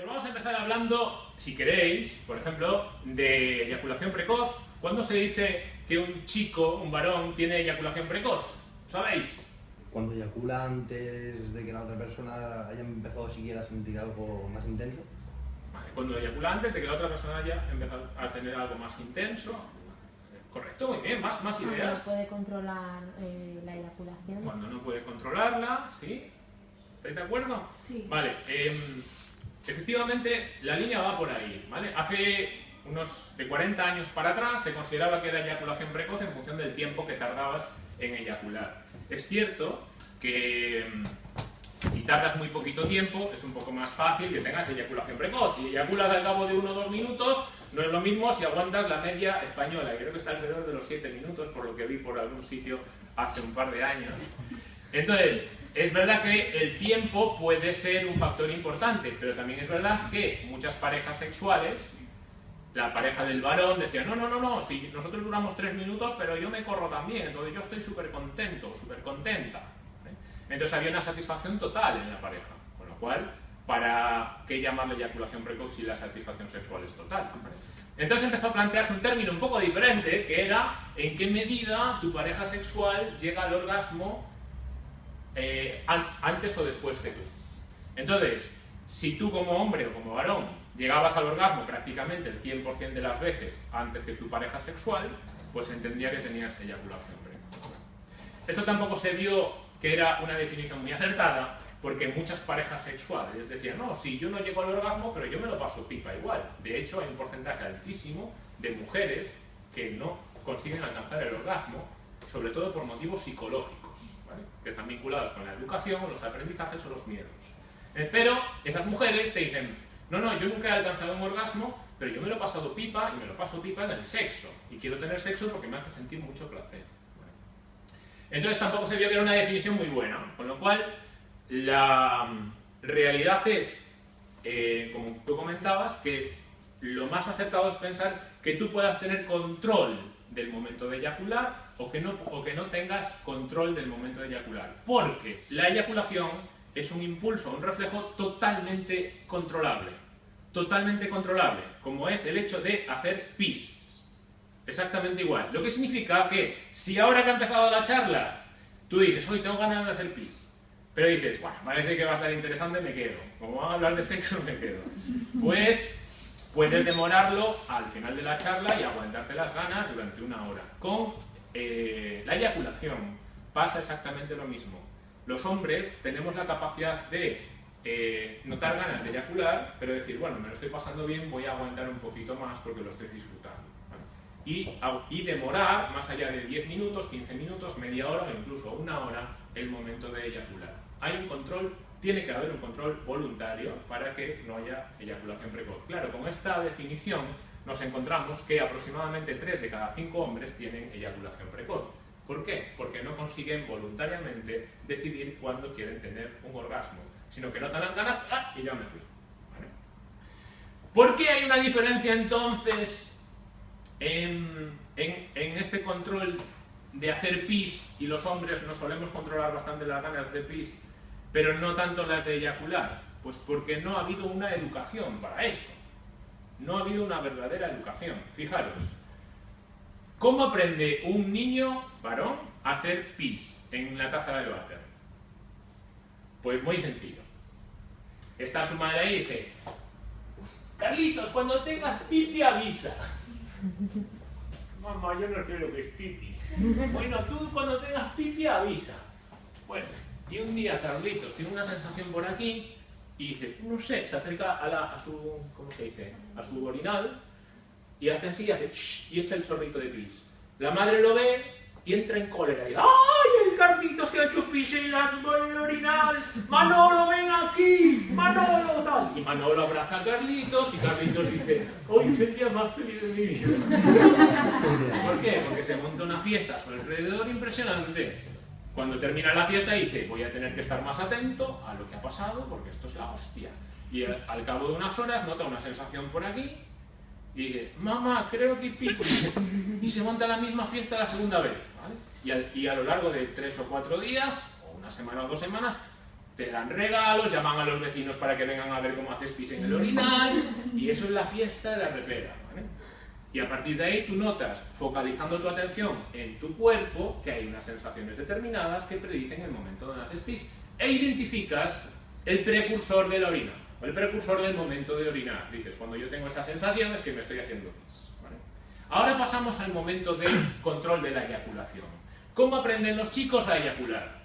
pues vamos a empezar hablando, si queréis, por ejemplo, de eyaculación precoz. ¿Cuándo se dice que un chico, un varón, tiene eyaculación precoz? ¿Sabéis? Cuando eyacula antes de que la otra persona haya empezado siquiera a sentir algo más intenso. Vale, cuando eyacula antes de que la otra persona haya empezado a tener algo más intenso. Correcto, muy bien, más, más Cuando no ideas. puede controlar eh, la eyaculación. Cuando no puede controlarla, ¿sí? ¿Estáis de acuerdo? Sí. Vale, em, efectivamente la línea va por ahí, ¿vale? Hace unos de 40 años para atrás se consideraba que era eyaculación precoz en función del tiempo que tardabas en eyacular. Es cierto que em, si tardas muy poquito tiempo es un poco más fácil que tengas eyaculación precoz. Si eyaculas al cabo de uno o dos minutos, no es lo mismo si aguantas la media española, creo que está alrededor de los 7 minutos, por lo que vi por algún sitio hace un par de años. Entonces, es verdad que el tiempo puede ser un factor importante, pero también es verdad que muchas parejas sexuales, la pareja del varón decía, no, no, no, no, si nosotros duramos tres minutos, pero yo me corro también, entonces yo estoy súper contento, súper contenta. ¿vale? Entonces había una satisfacción total en la pareja, con lo cual, ¿para qué llamarle eyaculación precoz si la satisfacción sexual es total? Entonces empezó a plantearse un término un poco diferente, que era en qué medida tu pareja sexual llega al orgasmo eh, an- antes o después que tú. Entonces, si tú como hombre o como varón llegabas al orgasmo prácticamente el 100% de las veces antes que tu pareja sexual, pues entendía que tenías eyaculación precoz. Esto tampoco se vio que era una definición muy acertada, porque muchas parejas sexuales decían, no, sí, yo no llego al orgasmo, pero yo me lo paso pipa igual. De hecho, hay un porcentaje altísimo de mujeres que no consiguen alcanzar el orgasmo, sobre todo por motivos psicológicos, ¿vale? que están vinculados con la educación, los aprendizajes o los miedos. Eh, Pero esas mujeres te dicen, no, no, yo nunca he alcanzado un orgasmo, pero yo me lo he pasado pipa y me lo paso pipa en el sexo. Y quiero tener sexo porque me hace sentir mucho placer. ¿vale? Entonces tampoco se vio que era una definición muy buena, con lo cual la mm, realidad es, eh, como tú comentabas, que lo más acertado es pensar que tú puedas tener control del momento de eyacular o que no, o que no tengas control del momento de eyacular. Porque la eyaculación es un impulso, un reflejo totalmente controlable. Totalmente controlable, como es el hecho de hacer pis. Exactamente igual. Lo que significa que si ahora que ha empezado la charla, tú dices, hoy tengo ganas de hacer pis, pero dices, bueno, parece que va a estar interesante, me quedo. Como van a hablar de sexo, me quedo. Pues puedes demorarlo al final de la charla y aguantarte las ganas durante una hora. Con eh, la eyaculación pasa exactamente lo mismo. Los hombres tenemos la capacidad de eh, notar ganas de eyacular, pero decir, bueno, me lo estoy pasando bien, voy a aguantar un poquito más porque lo estoy disfrutando. Y, y demorar más allá de 10 minutos, 15 minutos, media hora o incluso una hora el momento de eyacular. Hay un control, tiene que haber un control voluntario para que no haya eyaculación precoz. Claro, con esta definición nos encontramos que aproximadamente 3 de cada 5 hombres tienen eyaculación precoz. ¿Por qué? Porque no consiguen voluntariamente decidir cuándo quieren tener un orgasmo, sino que notan las ganas ¡ah! y ya me fui. ¿Vale? ¿Por qué hay una diferencia entonces en, en- en este control de hacer pis y los hombres nos solemos controlar bastante las ganas de pis, pero no tanto las de eyacular? Pues porque no ha habido una educación para eso. No ha habido una verdadera educación. Fijaros, ¿cómo aprende un niño varón a hacer pis en la taza de váter? Pues muy sencillo. Está su madre ahí y dice, Carlitos, cuando tengas pipi avisa. Mamá, yo no sé lo que es pipi. Bueno, tú cuando tengas pipi avisa. Bueno, y un día Carlitos tiene una sensación por aquí y dice, no sé, se acerca a, la- a su, ¿cómo se dice? A su orinal y hace así y hace y echa el chorrito de pis. La madre lo ve y entra en cólera y dice, ¡ay, el Carlitos que ha hecho pis en el orinal! ¡Manolo, ven aquí! ¡Manolo, tal! Y Manolo abraza a Carlitos y Carlitos dice, hoy es el día más feliz de mi vida. ¿Por qué? Porque se monta una fiesta a su alrededor impresionante. Cuando termina la fiesta dice, voy a tener que estar más atento a lo que ha pasado porque esto es la hostia. Y al, al cabo de unas horas nota una sensación por aquí y dice, mamá, creo que pico. Y, se monta la misma fiesta la segunda vez. ¿vale? Y, al- y a lo largo de tres o cuatro días, o una semana o dos semanas, te dan regalos, llaman a los vecinos para que vengan a ver cómo haces pis en el orinal, y eso es la fiesta de la repera. ¿vale? Y a partir de ahí tú notas, focalizando tu atención en tu cuerpo, que hay unas sensaciones determinadas que predicen el momento donde haces pis, e identificas el precursor de la orina, o el precursor del momento de orinar. Dices, cuando yo tengo esa sensación es que me estoy haciendo pis. ¿vale? Ahora pasamos al momento del control de la eyaculación. ¿Cómo aprenden los chicos a eyacular?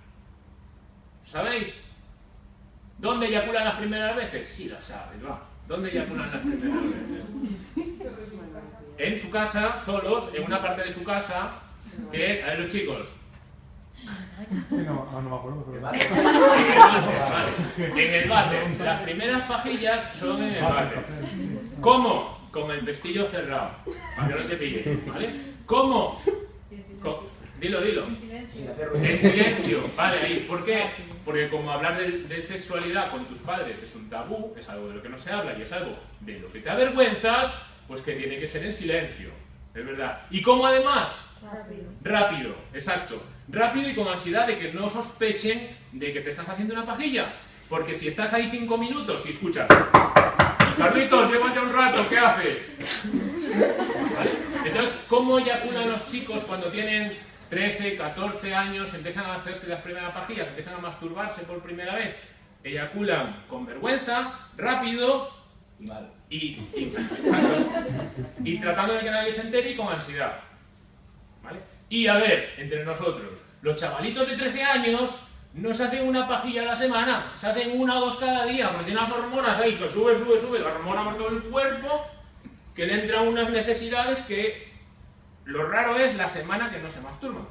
¿Sabéis? ¿Dónde eyaculan las primeras veces? Sí, lo sabes, va. ¿Dónde eyaculan las primeras veces? En su casa, solos, en una parte de su casa, que, a ver los chicos, No, no me acuerdo, pero... en el bate, vale. En el bate. Las primeras pajillas son en el bate. ¿Cómo? Con el pestillo cerrado, para que no te pille, ¿vale? ¿Cómo? Dilo, dilo. Hacer ruido. En silencio, vale, ahí. ¿Por qué? Porque como hablar de, de sexualidad con tus padres es un tabú, es algo de lo que no se habla y es algo de lo que te avergüenzas, pues que tiene que ser en silencio, es verdad. ¿Y cómo además? Rápido. Rápido, exacto. Rápido y con ansiedad de que no sospechen de que te estás haciendo una pajilla. Porque si estás ahí cinco minutos y escuchas, Carlitos, llevas ya un rato, ¿qué haces? ¿Vale? Entonces, ¿cómo eyaculan los chicos cuando tienen 13, 14 años, empiezan a hacerse las primeras pajillas, empiezan a masturbarse por primera vez? Eyaculan con vergüenza, rápido Y mal. y, y, tratando de que nadie se entere y con ansiedad. ¿Vale? Y a ver, entre nosotros, los chavalitos de 13 años no se hacen una pajilla a la semana, se hacen una o dos cada día, porque tienen las hormonas ahí que sube, sube, sube, la hormona por todo el cuerpo, que le entran unas necesidades que lo raro es la semana que no se masturban.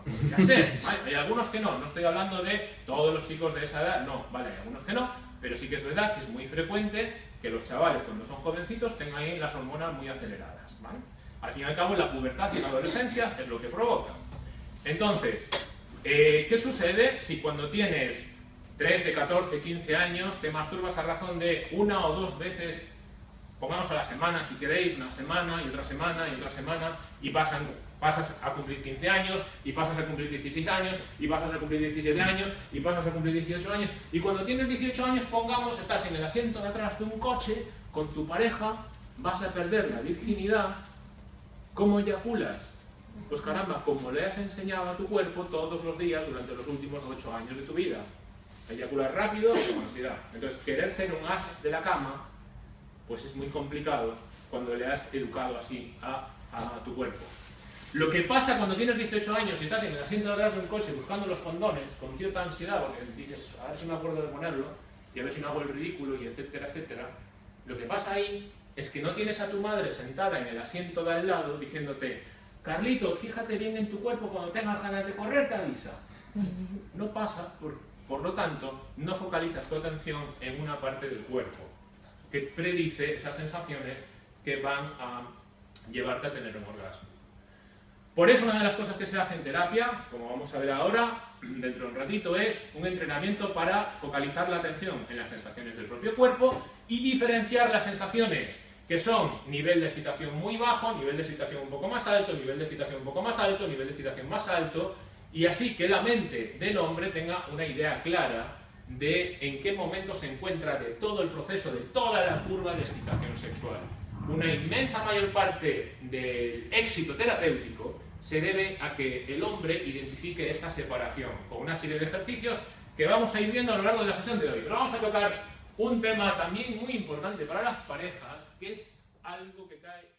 Hay algunos que no, no estoy hablando de todos los chicos de esa edad, no, vale, hay algunos que no, pero sí que es verdad que es muy frecuente que los chavales cuando son jovencitos tengan ahí las hormonas muy aceleradas. ¿vale? Al fin y al cabo la pubertad y la adolescencia es lo que provoca. Entonces, eh, ¿qué sucede si cuando tienes 13, 14, 15 años te masturbas a razón de una o dos veces pongamos a la semana si queréis, una semana y otra semana y otra semana, y pasan, pasas a cumplir 15 años, y pasas a cumplir 16 años, y pasas a cumplir 17 años, y pasas a cumplir 18 años, y cuando tienes 18 años, pongamos, estás en el asiento de atrás de un coche con tu pareja, vas a perder la virginidad, ¿cómo eyaculas? Pues caramba, como le has enseñado a tu cuerpo todos los días durante los últimos 8 años de tu vida. Eyacular rápido con ansiedad. Entonces, querer ser un as de la cama pues es muy complicado cuando le has educado así a, tu cuerpo. Lo que pasa cuando tienes 18 años y estás en el asiento de atrás de un coche buscando los condones con cierta ansiedad, porque dices, a ver si me acuerdo de ponerlo, y a ver si no hago el ridículo, y etcétera, etcétera, lo que pasa ahí es que no tienes a tu madre sentada en el asiento de al lado diciéndote, Carlitos, fíjate bien en tu cuerpo cuando tengas ganas de correr, te avisa. No pasa, por, por lo tanto, no focalizas tu atención en una parte del cuerpo que predice esas sensaciones que van a llevarte a tener un orgasmo. Por eso una de las cosas que se hace en terapia, como vamos a ver ahora, dentro de un ratito, es un entrenamiento para focalizar la atención en las sensaciones del propio cuerpo y diferenciar las sensaciones que son nivel de excitación muy bajo, nivel de excitación un poco más alto, nivel de excitación un poco más alto, nivel de excitación más alto, y así que la mente del hombre tenga una idea clara de en qué momento se encuentra de todo el proceso, de toda la curva de excitación sexual. Una inmensa mayor parte del éxito terapéutico se debe a que el hombre identifique esta separación con una serie de ejercicios que vamos a ir viendo a lo largo de la sesión de hoy. Pero vamos a tocar un tema también muy importante para las parejas, que es algo que cae